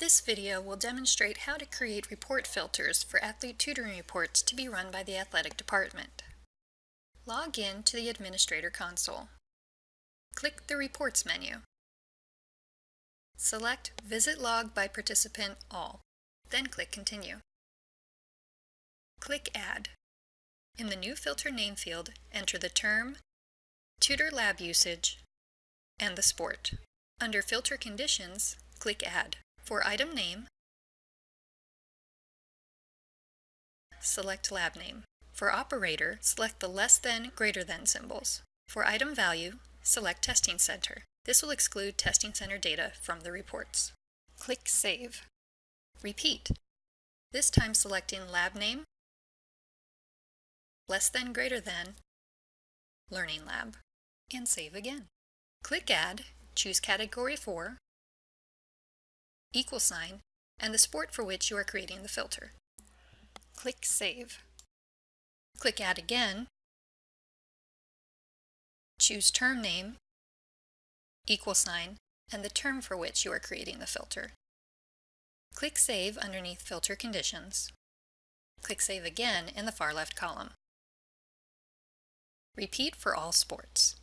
This video will demonstrate how to create report filters for athlete tutoring reports to be run by the athletic department. Log in to the Administrator console. Click the Reports menu. Select Visit Log by Participant All, then click Continue. Click Add. In the new filter name field, enter the term, tutor lab usage, and the sport. Under Filter Conditions, click Add. For item name, select lab name. For operator, select the less than, greater than symbols. For item value, select testing center. This will exclude testing center data from the reports. Click Save. Repeat, this time selecting lab name, less than, greater than, learning lab, and save again. Click Add, choose Category 4, equal sign, and the sport for which you are creating the filter. Click Save. Click Add again. Choose term name, equal sign, and the term for which you are creating the filter. Click Save underneath Filter Conditions. Click Save again in the far left column. Repeat for all sports.